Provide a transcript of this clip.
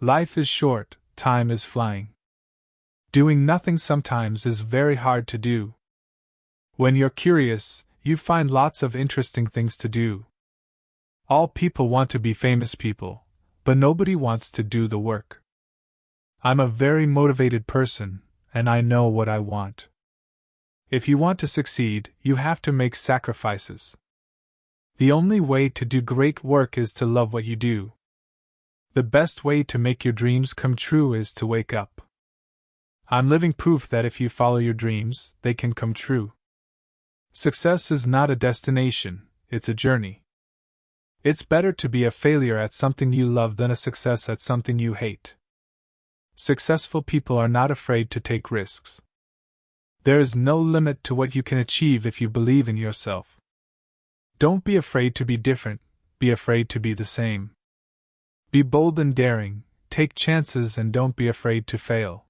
Life is short, time is flying. Doing nothing sometimes is very hard to do. When you're curious, you find lots of interesting things to do. All people want to be famous people, but nobody wants to do the work. I'm a very motivated person, and I know what I want. If you want to succeed, you have to make sacrifices. The only way to do great work is to love what you do. The best way to make your dreams come true is to wake up. I'm living proof that if you follow your dreams, they can come true. Success is not a destination, it's a journey. It's better to be a failure at something you love than a success at something you hate. Successful people are not afraid to take risks. There is no limit to what you can achieve if you believe in yourself. Don't be afraid to be different, be afraid to be the same. Be bold and daring, take chances and don't be afraid to fail.